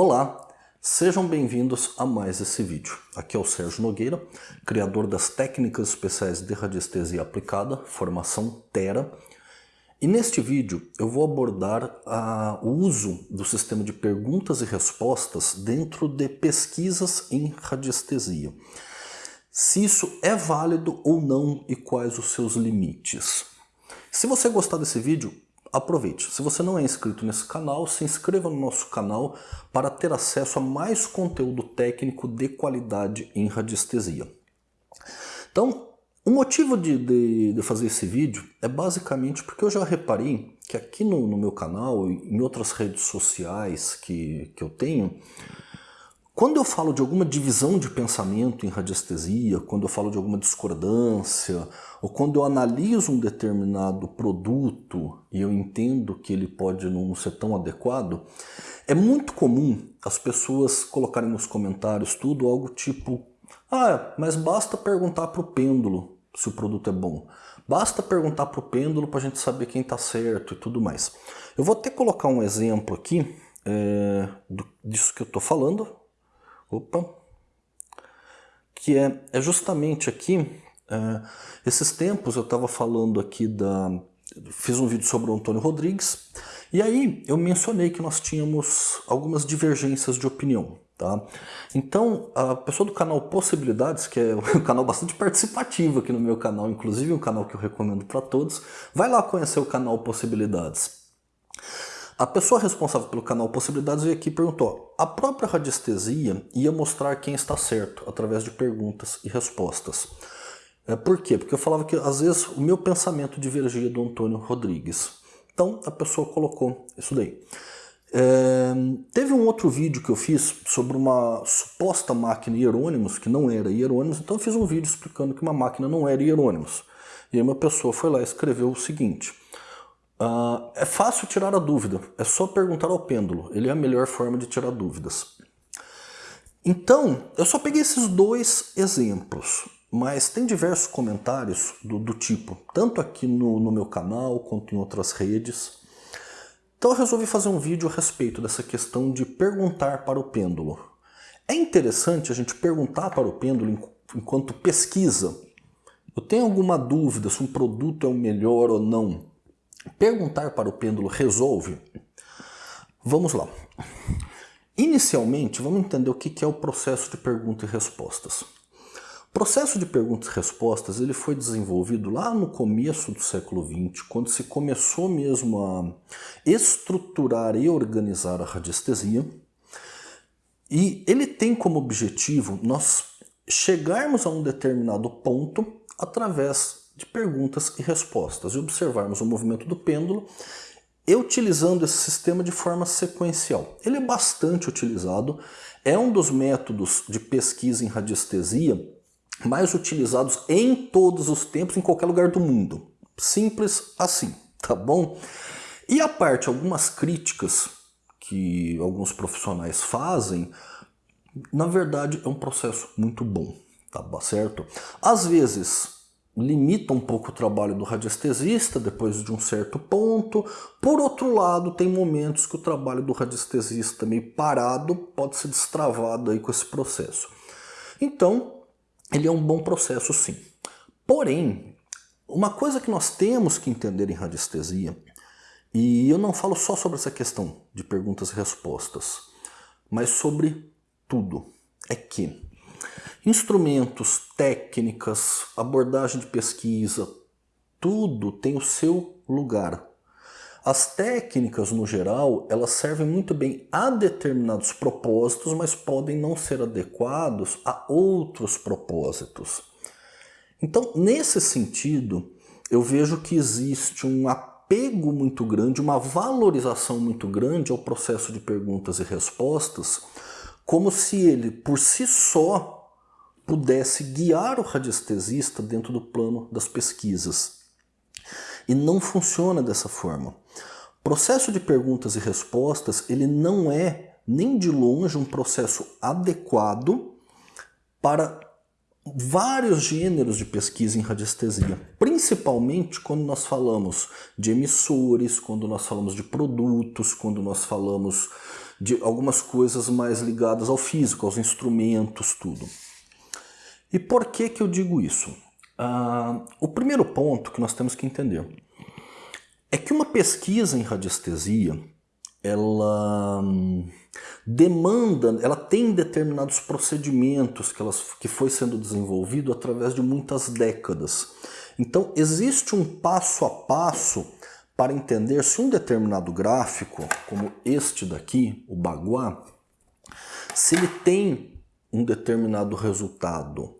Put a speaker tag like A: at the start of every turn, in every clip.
A: Olá, sejam bem-vindos a mais esse vídeo. Aqui é o Sérgio Nogueira, criador das técnicas especiais de radiestesia aplicada, formação Tera. E neste vídeo eu vou abordar a, o uso do sistema de perguntas e respostas dentro de pesquisas em radiestesia. Se isso é válido ou não e quais os seus limites. Se você gostar desse vídeo, aproveite. Se você não é inscrito nesse canal, se inscreva no nosso canal para ter acesso a mais conteúdo técnico de qualidade em radiestesia. Então, o motivo de, de, de fazer esse vídeo é basicamente porque eu já reparei que aqui no, no meu canal e em outras redes sociais que, que eu tenho, quando eu falo de alguma divisão de pensamento em radiestesia, quando eu falo de alguma discordância, ou quando eu analiso um determinado produto e eu entendo que ele pode não ser tão adequado, é muito comum as pessoas colocarem nos comentários tudo algo tipo ah, mas basta perguntar para o pêndulo se o produto é bom. Basta perguntar para o pêndulo para a gente saber quem está certo e tudo mais. Eu vou até colocar um exemplo aqui é, disso que eu estou falando, Opa! Que é, é justamente aqui, é, esses tempos eu estava falando aqui da... Fiz um vídeo sobre o Antônio Rodrigues, e aí eu mencionei que nós tínhamos algumas divergências de opinião. Tá? Então, a pessoa do canal Possibilidades, que é um canal bastante participativo aqui no meu canal, inclusive um canal que eu recomendo para todos, vai lá conhecer o canal Possibilidades. A pessoa responsável pelo canal Possibilidades veio aqui e perguntou a própria radiestesia ia mostrar quem está certo através de perguntas e respostas. É, por quê? Porque eu falava que às vezes o meu pensamento divergia do Antônio Rodrigues. Então a pessoa colocou isso daí. É, teve um outro vídeo que eu fiz sobre uma suposta máquina Hieronymus, que não era Hieronymus, então eu fiz um vídeo explicando que uma máquina não era Hieronymus. E aí uma pessoa foi lá e escreveu o seguinte, Uh, é fácil tirar a dúvida, é só perguntar ao pêndulo, ele é a melhor forma de tirar dúvidas. Então, eu só peguei esses dois exemplos, mas tem diversos comentários do, do tipo, tanto aqui no, no meu canal quanto em outras redes. Então eu resolvi fazer um vídeo a respeito dessa questão de perguntar para o pêndulo. É interessante a gente perguntar para o pêndulo enquanto pesquisa. Eu tenho alguma dúvida se um produto é o melhor ou não. Perguntar para o pêndulo resolve? Vamos lá. Inicialmente, vamos entender o que é o processo de pergunta e respostas. O processo de perguntas e respostas ele foi desenvolvido lá no começo do século XX, quando se começou mesmo a estruturar e organizar a radiestesia. E ele tem como objetivo nós chegarmos a um determinado ponto através de perguntas e respostas e observarmos o movimento do pêndulo e utilizando esse sistema de forma sequencial. Ele é bastante utilizado, é um dos métodos de pesquisa em radiestesia mais utilizados em todos os tempos, em qualquer lugar do mundo. Simples assim, tá bom? E a parte, algumas críticas que alguns profissionais fazem, na verdade é um processo muito bom, tá certo? Às vezes limita um pouco o trabalho do radiestesista depois de um certo ponto. Por outro lado, tem momentos que o trabalho do radiestesista meio parado pode ser destravado aí com esse processo. Então, ele é um bom processo sim. Porém, uma coisa que nós temos que entender em radiestesia, e eu não falo só sobre essa questão de perguntas e respostas, mas sobre tudo, é que Instrumentos, técnicas, abordagem de pesquisa, tudo tem o seu lugar. As técnicas, no geral, elas servem muito bem a determinados propósitos, mas podem não ser adequados a outros propósitos. Então, nesse sentido, eu vejo que existe um apego muito grande, uma valorização muito grande ao processo de perguntas e respostas, como se ele, por si só, pudesse guiar o radiestesista dentro do plano das pesquisas. E não funciona dessa forma. O processo de perguntas e respostas ele não é nem de longe um processo adequado para vários gêneros de pesquisa em radiestesia, principalmente quando nós falamos de emissores, quando nós falamos de produtos, quando nós falamos de algumas coisas mais ligadas ao físico, aos instrumentos, tudo. E por que que eu digo isso? Uh, o primeiro ponto que nós temos que entender é que uma pesquisa em radiestesia, ela hum, demanda, ela tem determinados procedimentos que, elas, que foi sendo desenvolvido através de muitas décadas. Então existe um passo a passo para entender se um determinado gráfico, como este daqui, o Baguá, se ele tem um determinado resultado.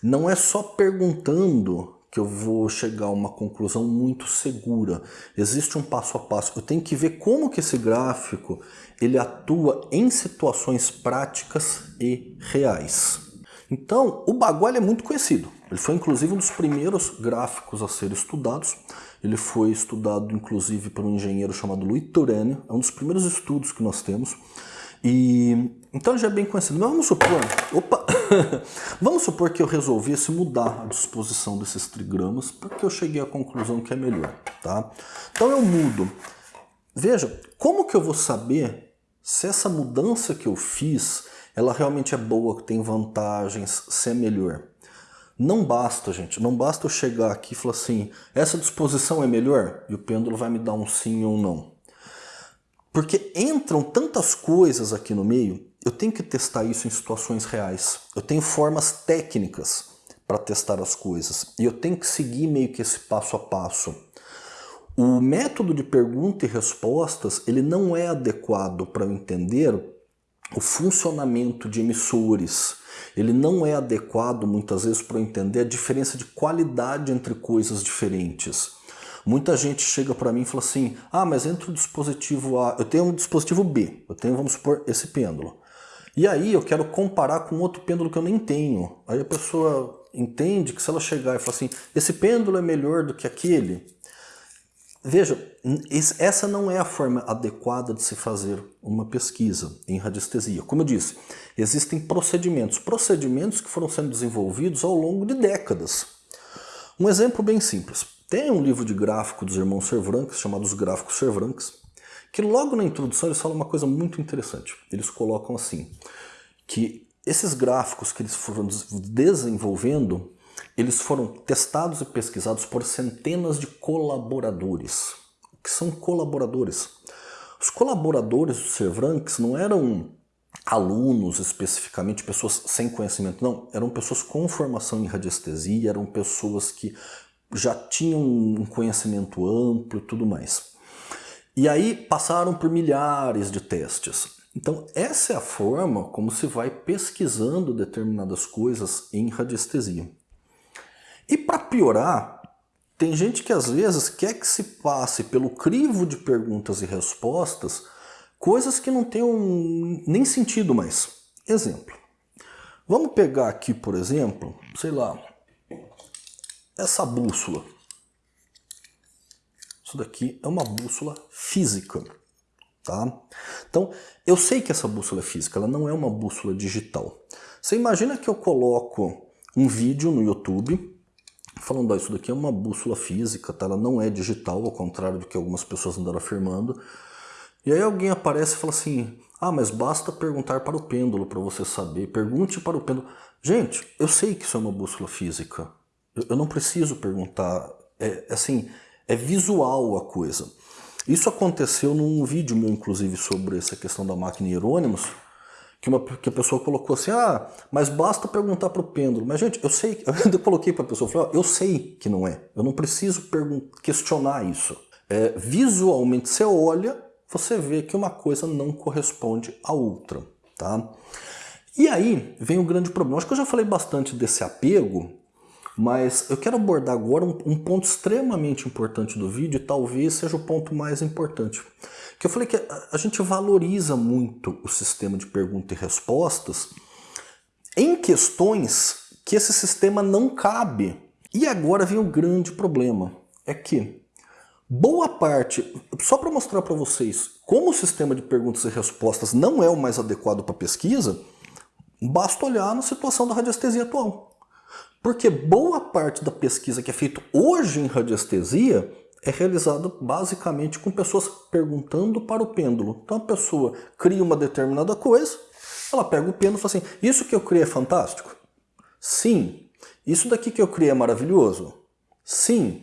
A: Não é só perguntando que eu vou chegar a uma conclusão muito segura. Existe um passo a passo. Eu tenho que ver como que esse gráfico ele atua em situações práticas e reais. Então, o Bagual é muito conhecido. Ele foi inclusive um dos primeiros gráficos a ser estudados. Ele foi estudado inclusive por um engenheiro chamado Louis Turenne. É um dos primeiros estudos que nós temos. E então já é bem conhecido. Mas vamos supor, opa, vamos supor que eu resolvesse mudar a disposição desses trigramas porque eu cheguei à conclusão que é melhor, tá? Então eu mudo. Veja, como que eu vou saber se essa mudança que eu fiz, ela realmente é boa, tem vantagens, se é melhor? Não basta, gente, não basta eu chegar aqui e falar assim, essa disposição é melhor? E o pêndulo vai me dar um sim ou não. Porque entram tantas coisas aqui no meio, eu tenho que testar isso em situações reais. Eu tenho formas técnicas para testar as coisas. E eu tenho que seguir meio que esse passo a passo. O método de pergunta e respostas ele não é adequado para eu entender o funcionamento de emissores. Ele não é adequado muitas vezes para entender a diferença de qualidade entre coisas diferentes. Muita gente chega para mim e fala assim, ah, mas entre o dispositivo A, eu tenho um dispositivo B, eu tenho, vamos supor, esse pêndulo. E aí eu quero comparar com outro pêndulo que eu nem tenho. Aí a pessoa entende que se ela chegar e falar assim, esse pêndulo é melhor do que aquele, Veja, essa não é a forma adequada de se fazer uma pesquisa em radiestesia. Como eu disse, existem procedimentos, procedimentos que foram sendo desenvolvidos ao longo de décadas. Um exemplo bem simples. Tem um livro de gráfico dos irmãos Cervranques, chamado Os Gráficos Cervranques, que logo na introdução eles falam uma coisa muito interessante. Eles colocam assim, que esses gráficos que eles foram desenvolvendo, eles foram testados e pesquisados por centenas de colaboradores. O que são colaboradores? Os colaboradores do Cervranques não eram alunos especificamente, pessoas sem conhecimento, não. Eram pessoas com formação em radiestesia, eram pessoas que já tinham um conhecimento amplo e tudo mais. E aí passaram por milhares de testes. Então essa é a forma como se vai pesquisando determinadas coisas em radiestesia. E para piorar, tem gente que às vezes quer que se passe pelo crivo de perguntas e respostas coisas que não tenham nem sentido mais. Exemplo. Vamos pegar aqui, por exemplo, sei lá, essa bússola. Isso daqui é uma bússola física. Tá? Então, eu sei que essa bússola é física, ela não é uma bússola digital. Você imagina que eu coloco um vídeo no YouTube falando, ó, isso daqui é uma bússola física, tá? ela não é digital, ao contrário do que algumas pessoas andaram afirmando. E aí alguém aparece e fala assim, ah, mas basta perguntar para o pêndulo para você saber, pergunte para o pêndulo. Gente, eu sei que isso é uma bússola física, eu não preciso perguntar, é assim, é visual a coisa. Isso aconteceu num vídeo meu, inclusive, sobre essa questão da máquina Hieronymus, que, uma, que a pessoa colocou assim, ah, mas basta perguntar para o pêndulo. Mas, gente, eu sei, eu coloquei para a pessoa, eu falei, ó, eu sei que não é, eu não preciso questionar isso. É, visualmente, você olha, você vê que uma coisa não corresponde à outra, tá? E aí vem o grande problema. Acho que eu já falei bastante desse apego, mas eu quero abordar agora um, um ponto extremamente importante do vídeo, e talvez seja o ponto mais importante. Que eu falei que a, gente valoriza muito o sistema de pergunta e respostas em questões que esse sistema não cabe. E agora vem o grande problema, é que boa parte, só para mostrar para vocês como o sistema de perguntas e respostas não é o mais adequado para pesquisa, basta olhar na situação da radiestesia atual. Porque boa parte da pesquisa que é feita hoje em radiestesia é realizada basicamente com pessoas perguntando para o pêndulo. Então a pessoa cria uma determinada coisa, ela pega o pêndulo e fala assim, isso que eu criei é fantástico? Sim. Isso daqui que eu criei é maravilhoso? Sim.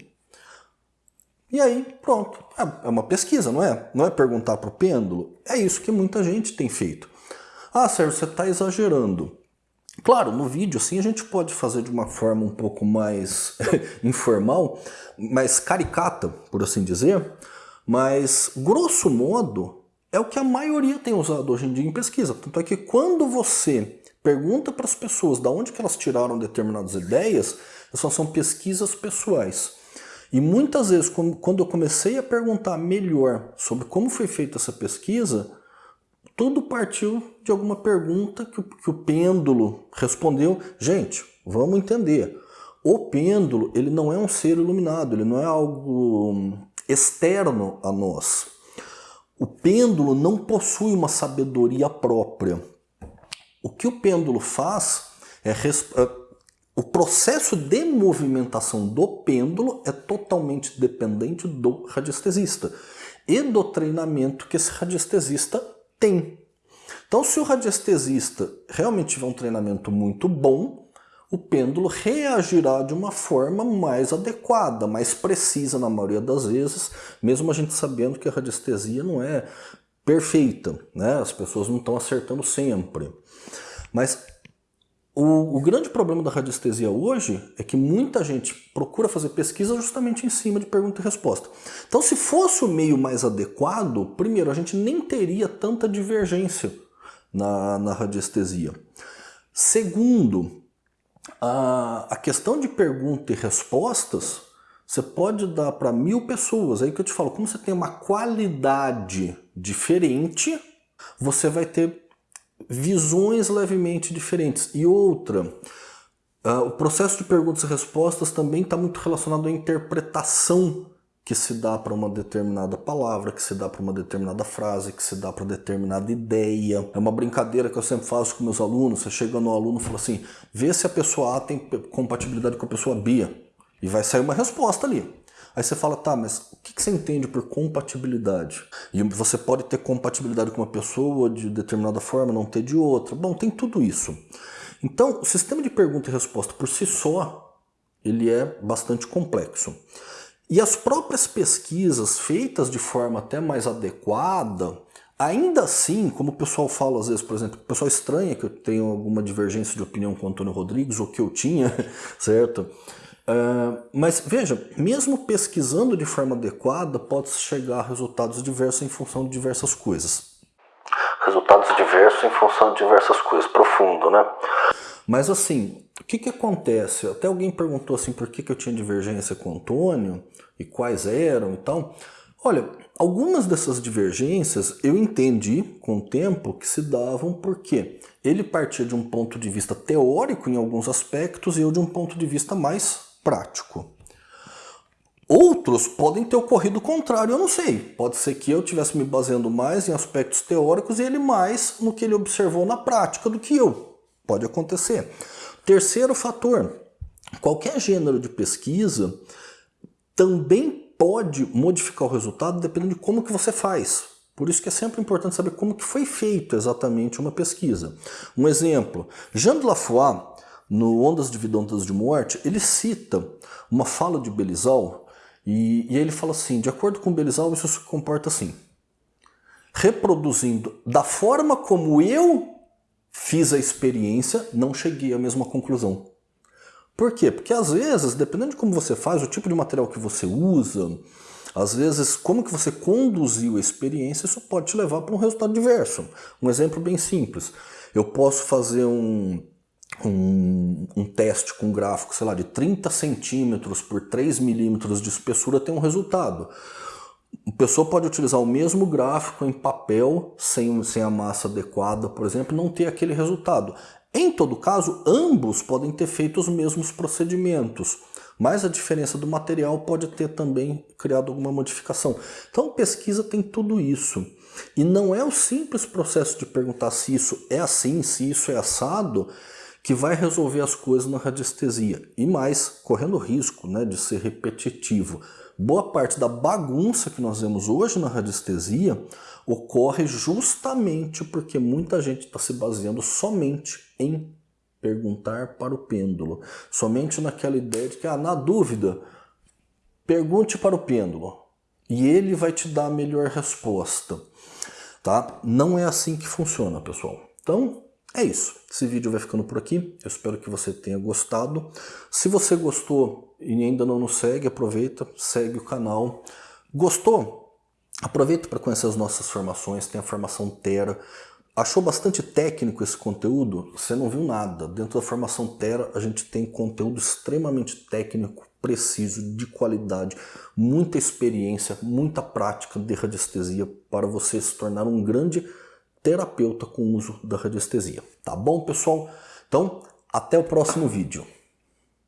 A: E aí, pronto. É, é uma pesquisa, não é? Não é perguntar para o pêndulo. É isso que muita gente tem feito. Ah, Sérgio, você está exagerando. Claro, no vídeo assim a gente pode fazer de uma forma um pouco mais informal, mais caricata, por assim dizer, mas grosso modo é o que a maioria tem usado hoje em dia em pesquisa. Tanto é que quando você pergunta para as pessoas de onde que elas tiraram determinadas ideias, essas são pesquisas pessoais. E muitas vezes, quando eu comecei a perguntar melhor sobre como foi feita essa pesquisa, tudo partiu de alguma pergunta que o, que o pêndulo respondeu. Gente, vamos entender. O pêndulo ele não é um ser iluminado, ele não é algo externo a nós. O pêndulo não possui uma sabedoria própria. O que o pêndulo faz é, é o processo de movimentação do pêndulo é totalmente dependente do radiestesista e do treinamento que esse radiestesista tem. Então, se o radiestesista realmente tiver um treinamento muito bom, o pêndulo reagirá de uma forma mais adequada, mais precisa na maioria das vezes, mesmo a gente sabendo que a radiestesia não é perfeita, né? as pessoas não estão acertando sempre. Mas o, o, grande problema da radiestesia hoje é que muita gente procura fazer pesquisa justamente em cima de pergunta e resposta. Então, se fosse o meio mais adequado, primeiro, a gente nem teria tanta divergência na, na radiestesia. Segundo, a, a questão de pergunta e respostas, você pode dar para mil pessoas. Aí que eu te falo, como você tem uma qualidade diferente, você vai ter visões levemente diferentes. E outra, uh, o processo de perguntas e respostas também está muito relacionado à interpretação que se dá para uma determinada palavra, que se dá para uma determinada frase, que se dá para determinada ideia. É uma brincadeira que eu sempre faço com meus alunos. Você chega no aluno e fala assim, vê se a pessoa A tem compatibilidade com a pessoa B. E vai sair uma resposta ali. Aí você fala, tá, mas o que você entende por compatibilidade? E você pode ter compatibilidade com uma pessoa de determinada forma, não ter de outra. Bom, tem tudo isso. Então, o sistema de pergunta e resposta por si só, ele é bastante complexo. E as próprias pesquisas feitas de forma até mais adequada, ainda assim, como o pessoal fala às vezes, por exemplo, o pessoal estranha que eu tenho alguma divergência de opinião com o Antônio Rodrigues, ou que eu tinha, certo? Uh, mas veja, mesmo pesquisando de forma adequada, pode-se chegar a resultados diversos em função de diversas coisas. Resultados diversos em função de diversas coisas, profundo, né? Mas assim, o que, que acontece? Até alguém perguntou assim por que, que eu tinha divergência com o Antônio e quais eram e tal. Olha, algumas dessas divergências eu entendi com o tempo que se davam porque ele partia de um ponto de vista teórico em alguns aspectos e eu de um ponto de vista mais prático. Outros podem ter ocorrido o contrário, eu não sei. Pode ser que eu estivesse me baseando mais em aspectos teóricos e ele mais no que ele observou na prática do que eu. Pode acontecer. Terceiro fator, qualquer gênero de pesquisa também pode modificar o resultado dependendo de como que você faz. Por isso que é sempre importante saber como que foi feito exatamente uma pesquisa. Um exemplo, Jean de Laffois no Ondas de Vida, de Morte, ele cita uma fala de Belizal e, e ele fala assim, de acordo com Belizal, isso se comporta assim, reproduzindo da forma como eu fiz a experiência, não cheguei à mesma conclusão. Por quê? Porque às vezes, dependendo de como você faz, o tipo de material que você usa, às vezes, como que você conduziu a experiência, isso pode te levar para um resultado diverso. Um exemplo bem simples. Eu posso fazer um, um, um, teste com gráfico, sei lá, de 30 centímetros por 3 milímetros de espessura tem um resultado. A pessoa pode utilizar o mesmo gráfico em papel, sem, sem a massa adequada, por exemplo, não ter aquele resultado. Em todo caso, ambos podem ter feito os mesmos procedimentos, mas a diferença do material pode ter também criado alguma modificação. Então, pesquisa tem tudo isso. E não é o simples processo de perguntar se isso é assim, se isso é assado, que vai resolver as coisas na radiestesia. E mais, correndo risco né, de ser repetitivo. Boa parte da bagunça que nós vemos hoje na radiestesia ocorre justamente porque muita gente está se baseando somente em perguntar para o pêndulo. Somente naquela ideia de que, ah, na dúvida, pergunte para o pêndulo e ele vai te dar a melhor resposta. Tá? Não é assim que funciona, pessoal. Então, é isso. Esse vídeo vai ficando por aqui. Eu espero que você tenha gostado. Se você gostou e ainda não nos segue, aproveita, segue o canal. Gostou? Aproveita para conhecer as nossas formações. Tem a formação Terra. Achou bastante técnico esse conteúdo? Você não viu nada. Dentro da formação Terra a gente tem conteúdo extremamente técnico, preciso, de qualidade, muita experiência, muita prática de radiestesia para você se tornar um grande terapeuta com o uso da radiestesia. Tá bom, pessoal? Então, até o próximo vídeo.